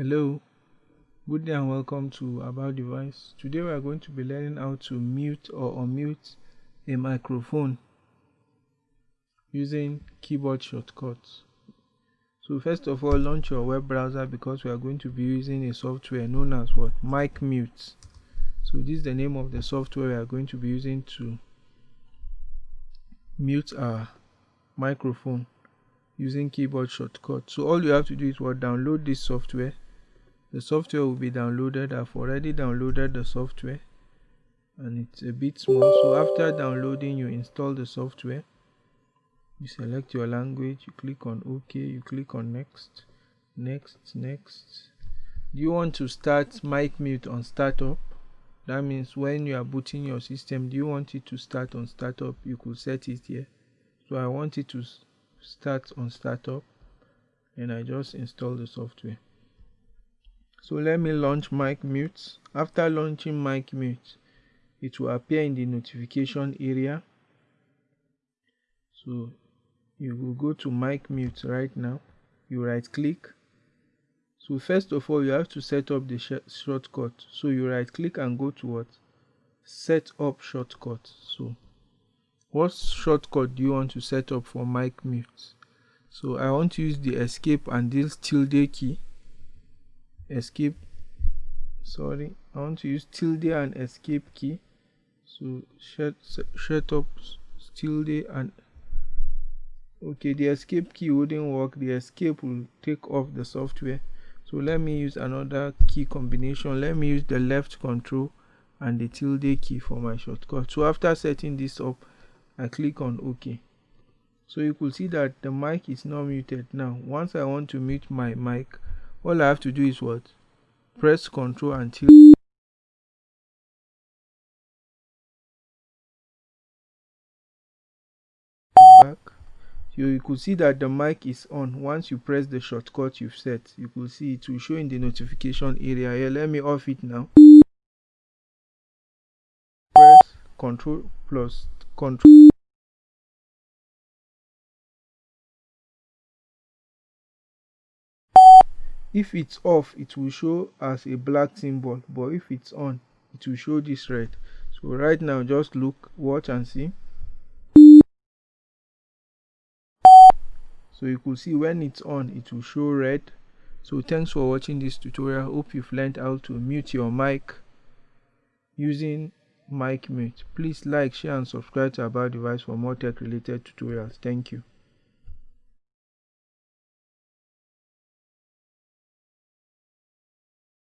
Hello, good day and welcome to About Device. Today we are going to be learning how to mute or unmute a microphone using keyboard shortcuts. So first of all, launch your web browser because we are going to be using a software known as what? Mic Mute. So this is the name of the software we are going to be using to mute our microphone using keyboard shortcut. So all you have to do is what download this software the software will be downloaded. I've already downloaded the software and it's a bit small. So after downloading you install the software. You select your language. You click on ok. You click on next. Next next. Do you want to start mic mute on startup? That means when you are booting your system do you want it to start on startup? You could set it here. So i want it to start on startup. And i just install the software so let me launch mic mute. After launching mic mute it will appear in the notification area. So you will go to mic mute right now. You right click. So first of all you have to set up the sh shortcut. So you right click and go to what? Set up shortcut. So what shortcut do you want to set up for mic mute? So i want to use the escape and this tilde key escape sorry I want to use tilde and escape key. So shut, shut up tilde and okay the escape key wouldn't work. The escape will take off the software. So let me use another key combination. Let me use the left control and the tilde key for my shortcut. So after setting this up I click on OK. So you could see that the mic is now muted now. Once I want to mute my mic all I have to do is what? Press ctrl until back. So you could see that the mic is on. Once you press the shortcut you've set you could see it will show in the notification area. Here let me off it now. Press ctrl plus ctrl if it's off it will show as a black symbol but if it's on it will show this red. So right now just look watch and see. So you could see when it's on it will show red. So thanks for watching this tutorial. Hope you've learned how to mute your mic using mic mute. Please like share and subscribe to about device for more tech related tutorials. Thank you